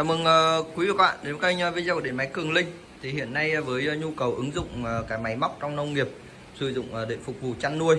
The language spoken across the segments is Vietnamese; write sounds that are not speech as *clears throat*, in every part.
Chào mừng ờ, quý vị và các bạn đến với kênh ờ, video của điện máy Cường Linh. Thì hiện nay ờ, với nhu cầu ứng dụng cái máy móc trong nông nghiệp sử dụng để phục vụ chăn nuôi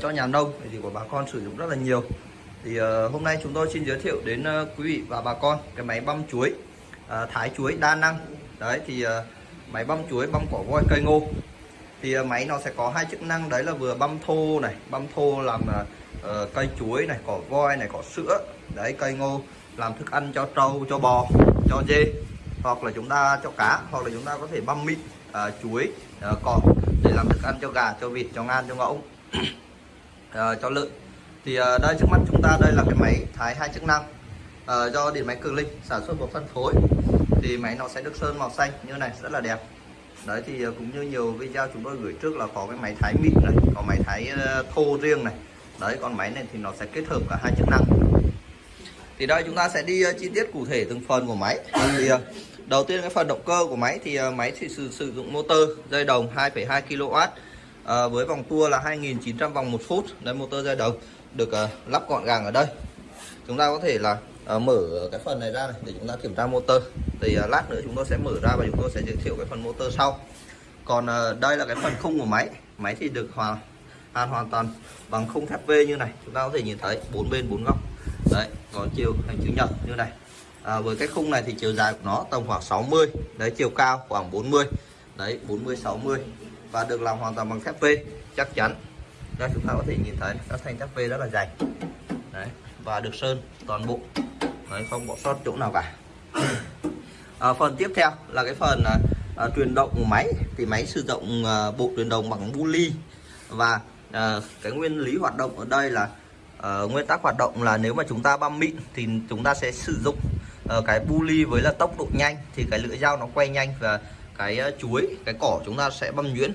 cho nhà nông thì của bà con sử dụng rất là nhiều. Thì hôm nay chúng tôi xin giới thiệu đến quý vị và bà con cái máy băm chuối thái chuối đa năng. Đấy thì máy băm chuối băm cỏ voi cây ngô. Thì máy nó sẽ có hai chức năng đấy là vừa băm thô này, băm thô làm cây chuối này, cỏ voi này, cỏ sữa, để cây ngô làm thức ăn cho trâu cho bò cho dê hoặc là chúng ta cho cá hoặc là chúng ta có thể băm mịn à, chuối à, cỏ để làm thức ăn cho gà cho vịt cho ngan cho ngỗng. *clears throat* À, cho lợn. Thì à, đây trước mắt chúng ta đây là cái máy thái hai chức năng à, do điện máy cường linh sản xuất và phân phối. Thì máy nó sẽ được sơn màu xanh như này rất là đẹp. Đấy thì à, cũng như nhiều video chúng tôi gửi trước là có cái máy thái mịn này có máy thái à, thô riêng này. Đấy còn máy này thì nó sẽ kết hợp cả hai chức năng thì đây chúng ta sẽ đi ờ, chi tiết cụ thể từng phần của máy. Vâng, thì ờ, đầu tiên cái phần động cơ của máy thì ờ, máy thì sử, sử dụng motor dây đồng 2,2 kW với vòng tua là 2.900 vòng một phút. Đây motor dây đồng được uh, lắp gọn gàng ở đây. Chúng ta có thể là uh, mở cái phần này ra này để chúng ta kiểm tra motor. Thì uh, lát nữa chúng tôi sẽ mở ra và chúng tôi sẽ giới thiệu cái phần motor sau. Còn uh, đây là cái phần khung của máy. Máy thì được hoàn hoàn hoàn toàn bằng khung thép V như này. Chúng ta có thể nhìn thấy bốn bên bốn góc đấy có chiều hình chữ nhật như này. À, với cái khung này thì chiều dài của nó tầm khoảng 60 đấy chiều cao khoảng 40 đấy 40 60 và được làm hoàn toàn bằng thép V chắc chắn. Đây chúng ta có thể nhìn thấy các thanh thép V rất là dày. Đấy và được sơn toàn bộ. Đấy không bỏ sót chỗ nào cả. À, phần tiếp theo là cái phần à, à, truyền động của máy. Thì máy sử dụng à, bộ truyền động bằng bu ly và à, cái nguyên lý hoạt động ở đây là uh, nguyên tắc hoạt động là nếu mà chúng ta băm mịn thì chúng ta sẽ sử dụng uh, cái buli với là tốc độ nhanh thì cái lưỡi dao nó quay nhanh và cái uh, chuối cái cỏ chúng ta sẽ băm nhuyễn.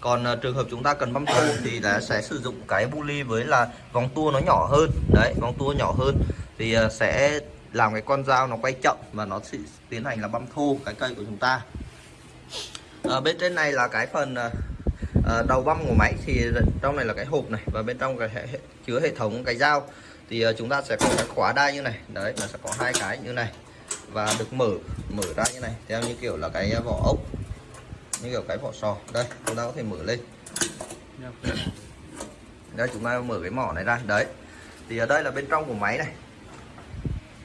Còn uh, trường hợp chúng ta cần băm thô thì là sẽ sử dụng cái buli với là vòng tua nó nhỏ hơn. Đấy vòng tua nhỏ hơn thì uh, sẽ làm cái con dao nó quay chậm và nó sẽ tiến hành là băm thô cái cây của chúng ta. Ở bên trên này là cái phần uh, À, đầu băm của máy thì trong này là cái hộp này và bên trong cái hệ, hệ, chứa hệ thống cái dao. Thì uh, chúng ta sẽ có cái khóa đai như này. Đấy nó sẽ có hai cái như này và được mở mở ra như này theo như kiểu là cái vỏ ốc như kiểu cái vỏ sò. Đây chúng ta có thể mở lên. Đây chúng ta mở cái mỏ này ra. Đấy. Thì ở đây là bên trong của máy này.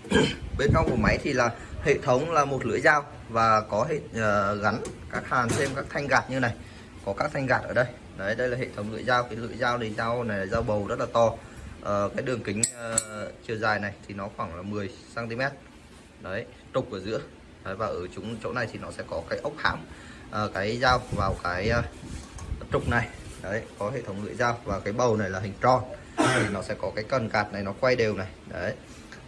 *coughs* Bên trong của máy thì là hệ thống là một lưỡi dao và có hệ uh, gắn các hàn thêm các thanh gạt như này có các thanh gạt ở đây. Đấy đây là hệ thống lưỡi dao. Cái lưỡi dao này dao này là dao bầu rất là to. À, cái đường kính uh, chiều dài này thì nó khoảng là 10 cm đấy trục ở giữa. Đấy, và ở chúng chỗ này thì nó sẽ có cái ốc hãm uh, ờ, cái dao vào cái uh, trục này. Đấy có hệ thống lưỡi dao và cái bầu này là hình tròn thì nó sẽ có cái cần gạt này nó quay đều này. Đấy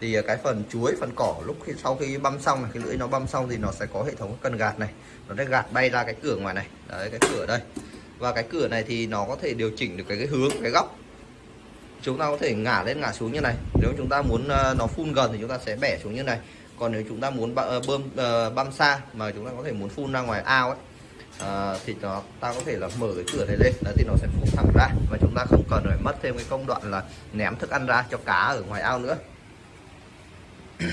thì à, cái phần chuối phần cỏ lúc khi sau khi băm xong này cái lưỡi nó băm xong thì nó sẽ có hệ thống cần gạt này. Nó sẽ gạt bay ra cái cửa ngoài này. Đấy cái cửa đây. Và cái cửa này thì nó có thể điều chỉnh được cái, cái hướng cái góc. Chúng ta có thể ngả lên ngả xuống như này. Nếu chúng ta muốn à, nó phun gần thì chúng ta sẽ bẻ xuống như này. Còn nếu chúng ta muốn à, bơm băm xa mà chúng ta có thể muốn phun ra ngoài ao ấy thì nó ta có thể là mở cái cửa này lên. Đấy thì nó sẽ phun thẳng ra. Và chúng ta không cần phải mất thêm cái công đoạn là ném thức ăn ra cho cá ở ngoài ao nữa. *coughs*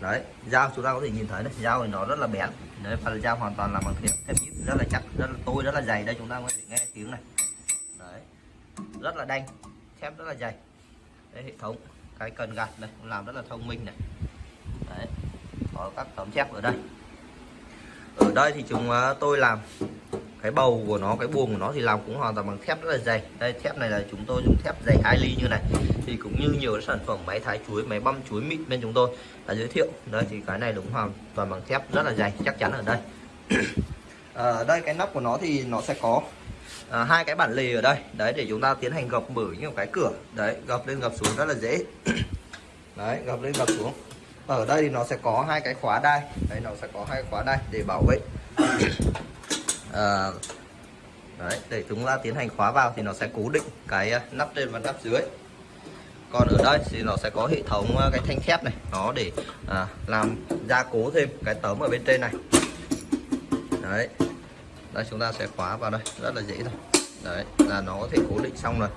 đấy, dao chúng ta có thể nhìn thấy đấy dao thì nó rất là bén. Đấy và dao hoàn toàn là bằng thép thép nhíp, rất là chắc, rất là tôi, rất là dày. Đây chúng ta có thể nghe tiếng này. Đấy, rất là đanh, thép rất là dày. Đấy, hệ thống, cái cần gạt này, cũng làm rất là thông minh này. Đấy, có các tấm thép ở đây. Ở đây thì chúng à, tôi làm cái bầu của nó, cái buồng của nó thì làm cũng hoàn toàn bằng thép rất là dày. Đây, thép này là chúng tôi dùng thép dày hai ly như này thì cũng như nhiều sản phẩm máy thái chuối máy băm chuối mịn bên chúng tôi đã giới thiệu. Đây thì cái này đúng hoàn toàn bằng thép rất là dày chắc chắn ở đây. Ở *coughs* đây cái nắp của nó thì nó sẽ có à, hai cái bản lề ở đây. Đấy để chúng ta tiến hành gập mở một cái cửa. Đấy gập lên gập xuống rất là dễ. *coughs* Đấy gập lên gập xuống. Ở đây thì nó sẽ có hai cái khóa đai. Đấy nó sẽ có hai khóa đai để bảo vệ. *coughs* À, đấy để chúng ta tiến hành khóa vào thì nó sẽ cố định cái nắp trên và nắp dưới còn ở đây thì nó sẽ có hệ thống à, cái thanh thép này. Nó để à, làm gia cố thêm cái tấm ở bên trên này. Đấy. Đây chúng ta sẽ khóa vào đây. Rất là dễ thôi. Đấy là nó có thể cố định xong rồi.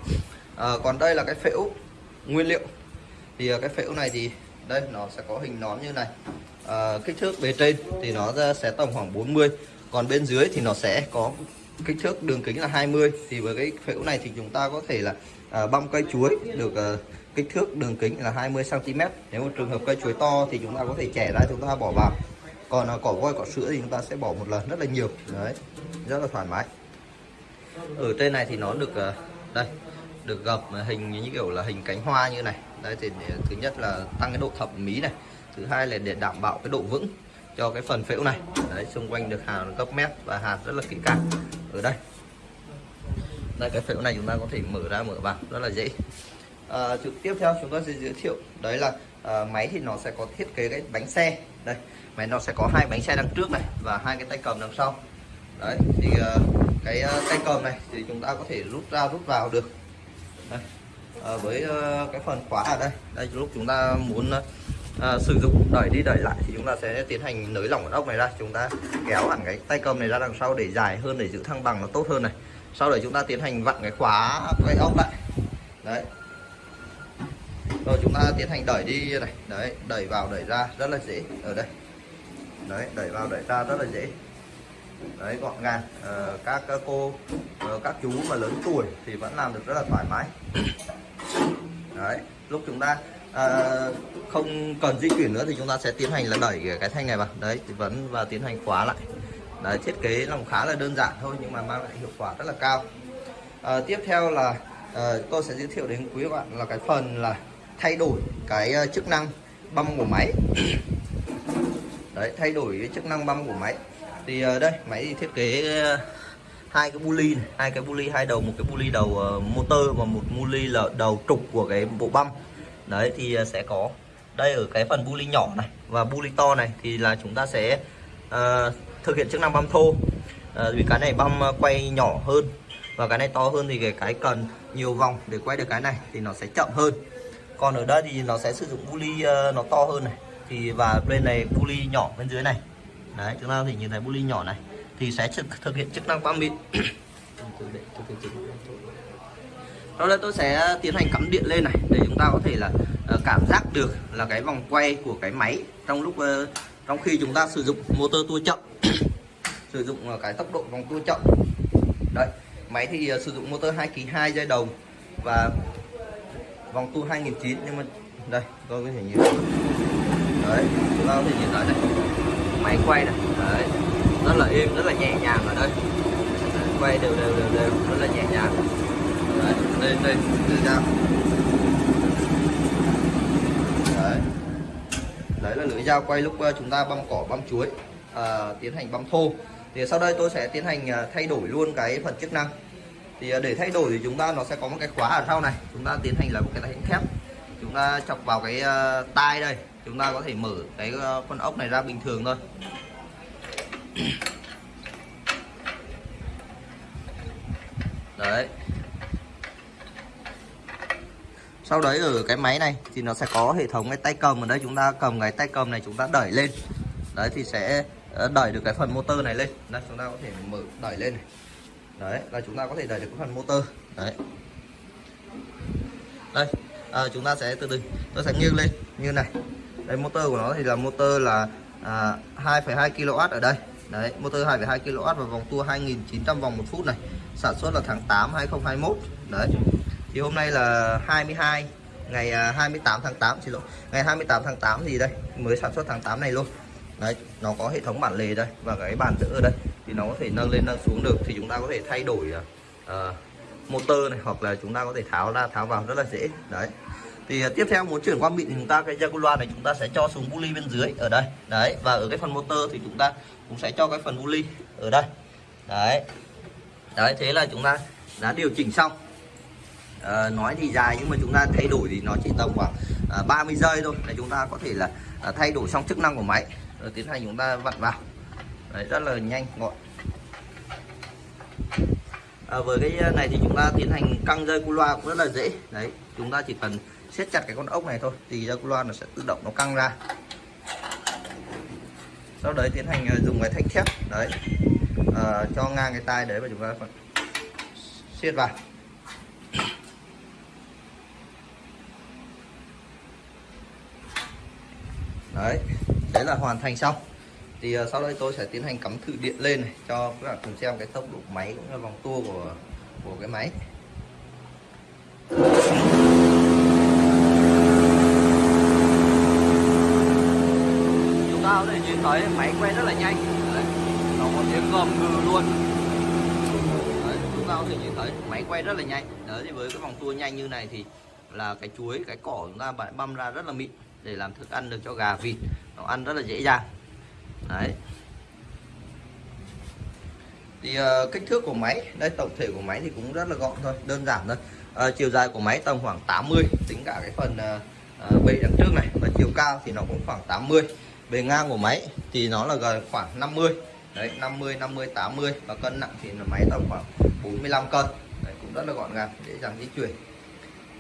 À, còn đây là cái phễu nguyên liệu. Thì à, cái phễu này thì đây nó sẽ có hình nón như này. À, kích thước bề trên thì nó sẽ tầm khoảng 40 còn bên dưới thì nó sẽ có kích thước đường kính là 20 thì với cái phễu này thì chúng ta có thể là à, băm cây chuối được à, kích thước đường kính là 20 cm nếu một trường hợp cây chuối to thì chúng ta có thể chẻ ra, chúng ta bỏ vào. Còn à, cỏ voi, cỏ sữa thì chúng ta sẽ bỏ một lần, rất là nhiều. Đấy, rất là thoải mái. Ừ, Ở trên này thì nó được à, đây, được gập hình như kiểu là hình cánh hoa như này. Đây thì để- thứ nhất là tăng cái độ thẩm mỹ này, thứ hai là để đảm bảo cái độ vững cho cái phần phễu này. Đấy, xung quanh được hàn gấp mép và hạt rất là kỹ càng. Ở đây. Đây, cái phễu này chúng ta có thể mở ra, mở vào, rất là dễ à, trực tiếp theo chúng ta sẽ giới thiệu đấy là à, máy thì nó sẽ có thiết kế cái bánh xe. Đây máy nó sẽ có hai bánh xe đằng trước này và hai cái tay cầm đằng sau. Đấy thì à, cái à, tay cầm này thì chúng ta có thể rút ra rút vào được. Đây. À, với à, cái phần khóa ở đây. Đây lúc chúng ta muốn à, sử dụng đẩy đi đẩy lại thì chúng ta sẽ tiến hành nới lỏng cái ốc này ra. Chúng ta kéo hẳn cái tay cầm này ra đằng sau để dài hơn để giữ thăng bằng nó tốt hơn này. Sau đấy chúng ta tiến hành vặn cái khóa cái ốc lại. Đấy rồi chúng ta tiến hành đẩy đi. Này đấy đẩy vào đẩy ra rất là dễ. Ở đây. Đấy đẩy vào đẩy ra rất là dễ. Đấy gọn gàng. À, các các cô ờ, các chú mà lớn tuổi thì vẫn làm được rất là thoải mái. Đấy lúc chúng ta à, không cần di chuyển nữa thì chúng ta sẽ tiến hành là đẩy cái thanh này vào. Đấy thì vẫn và tiến hành khóa lại. Đấy thiết kế nó khá là đơn giản thôi nhưng mà mang lại hiệu quả rất là cao. À, tiếp theo là à, tôi sẽ giới thiệu đến quý bạn là cái phần là thay đổi cái ờ, chức năng băm của máy. *clears throat* Đấy thay đổi cái chức năng băm của máy. Thì ờ, đây máy thì thiết kế ờ, hai cái buli này, hai cái buli hai đầu một cái buli đầu motor và một buli là đầu trục của cái bộ băm. Đấy thì sẽ có đây ở cái phần buli nhỏ này và buli to này thì là chúng ta sẽ uh, thực hiện chức năng băm thô. Uh, vì cái này băm quay nhỏ hơn và cái này to hơn thì cái cái cần nhiều vòng để quay được cái này thì nó sẽ chậm hơn còn ở đây thì nó sẽ sử dụng buli ờ, nó to hơn này. Thì và bên này buli nhỏ bên dưới này. Đấy chúng ta thể nhìn thấy buli nhỏ này. Thì sẽ thực, hiện chức năng băm mịn. *coughs* Sau đây tôi sẽ tiến hành cắm điện lên này để chúng ta có thể là ờ, cảm giác được là cái vòng quay của cái máy trong lúc ờ, trong khi chúng ta sử dụng motor tua chậm. *coughs* Sử dụng cái tốc độ vòng tua chậm. Đây máy thì sử dụng motor 2 kg 2 dây đồng. Và vòng tua 2009 nhưng mà đây tôi có thể nhìn đấy chúng ta có thể nhìn thấy đây. Máy quay này đấy rất là êm rất là nhẹ nhàng ở đây. Đấy, quay đều đều đều đều rất là nhẹ nhàng. Đấy, đây đây từ ra. Đấy. Đấy là lưỡi dao quay lúc ờ, chúng ta băm cỏ băm chuối à, tiến hành băm thô. Thì sau đây tôi sẽ tiến hành ờ, thay đổi luôn cái phần chức năng thì à, để thay đổi thì chúng ta nó sẽ có một cái khóa ở sau này. Chúng ta tiến hành là một cái tay thép. Chúng ta chọc vào cái ờ, tai đây. Chúng ta có thể mở cái à, con ốc này ra bình thường thôi. *clears throat* Đấy. Sau đấy ở cái máy này thì nó sẽ có hệ thống cái tay cầm ở đây. Chúng ta cầm cái tay cầm này chúng ta đẩy lên. Đấy thì sẽ đẩy được cái phần motor này lên. Đây chúng ta có thể mở đẩy lên này đấy là chúng ta có thể đẩy được cái phần motor. Đấy. Đây à, chúng ta sẽ từ từ tôi sẽ nghiêng lên như này. Đây motor của nó thì là motor là à, 2,2 kW ở đây. Đấy motor 2,2 kW và vòng tua 2.900 vòng một phút này. Sản xuất là tháng 8 2021 đấy. Thì hôm nay là 22 ngày à, 28 tháng 8 xin lỗi. Ngày 28 tháng 8 thì đây mới sản xuất tháng 8 này luôn. Đấy nó có hệ thống bản lề đây và cái bàn đỡ ở đây thì nó có thể nâng lên nâng xuống được. Thì chúng ta có thể thay đổi uh, motor này hoặc là chúng ta có thể tháo ra tháo vào rất là dễ. Đấy. Thì uh, tiếp theo muốn chuyển qua mịn thì chúng ta cái Jaguar này chúng ta sẽ cho xuống buli bên dưới ở đây. Đấy và ở cái phần motor thì chúng ta cũng sẽ cho cái phần buli ở đây. Đấy. Đấy thế là chúng ta đã điều chỉnh xong. À, nói thì dài nhưng mà chúng ta thay đổi thì nó chỉ tầm khoảng à, 30 giây thôi. Để chúng ta có thể là à, thay đổi xong chức năng của máy rồi tiến hành chúng ta vặn vào đấy, rất là nhanh gọn. À, với cái à, này thì chúng ta tiến hành căng dây cu loa cũng rất là dễ. Đấy chúng ta chỉ cần siết chặt cái con ốc này thôi thì dây cu loa nó sẽ tự động nó căng ra. Sau đấy tiến hành à, dùng cái thanh thép đấy à, cho ngang cái tai đấy và chúng ta phải siết vào. Đấy đấy là hoàn thành xong thì uh, sau đây tôi sẽ tiến hành cắm thử điện lên này cho các bạn cùng xem cái tốc độ máy cũng như vòng tua của của cái máy. Chúng ta có thể nhìn thấy máy quay rất là nhanh. Đấy. nó có tiếng gầm gừ luôn. Đấy, chúng ta có thể nhìn thấy máy quay rất là nhanh. Đấy thì với cái vòng tua nhanh như này thì là cái chuối cái cỏ chúng ta băm ra rất là mịn để làm thức ăn được cho gà vịt. Nó ăn rất là dễ dàng đấy. Thì uh, kích thước của máy đây tổng thể của máy thì cũng rất là gọn thôi đơn giản thôi. Uh, chiều dài của máy tầm khoảng 80 tính cả cái phần uh, uh, bệ đằng trước này và chiều cao thì nó cũng khoảng 80 bề ngang của máy thì nó là gần khoảng 50 đấy 50 50 80 và cân nặng thì là máy tầm khoảng 45 cân. Đấy, cũng rất là gọn gàng dễ dàng di chuyển.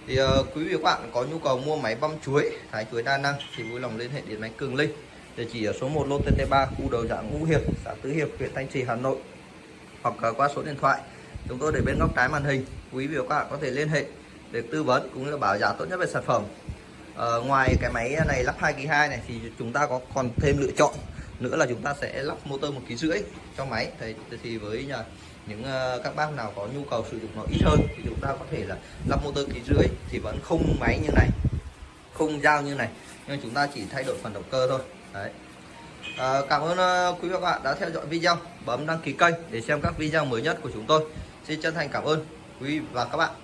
Thì uh, quý vị và bạn có nhu cầu mua máy băm chuối thái chuối đa năng thì vui lòng liên hệ đến máy Cường Linh địa chỉ ở số 1 lô TT3 khu đầu dạng Ngũ Hiệp xã Tứ Hiệp huyện Thanh Trì Hà Nội. Hoặc qua số điện thoại. Chúng tôi để bên góc trái màn hình. Quý vị và các bạn có thể liên hệ để tư vấn cũng như là bảo giá tốt nhất về sản phẩm. Uh, ngoài cái máy này lắp 2 kg 2 này thì chúng ta có còn thêm lựa chọn nữa là chúng ta sẽ lắp motor một kg rưỡi cho máy. Thì, thì với nhà những ờ, các bác nào có nhu cầu sử dụng nó ít hơn thì chúng ta có thể là lắp motor ký rưỡi thì vẫn không máy như này không dao như này. Nhưng chúng ta chỉ thay đổi phần động cơ thôi đấy. À, cảm ơn ờ, quý vị và các bạn đã theo dõi video. Bấm đăng ký kênh để xem các video mới nhất của chúng tôi. Xin chân thành cảm ơn quý vị và các bạn.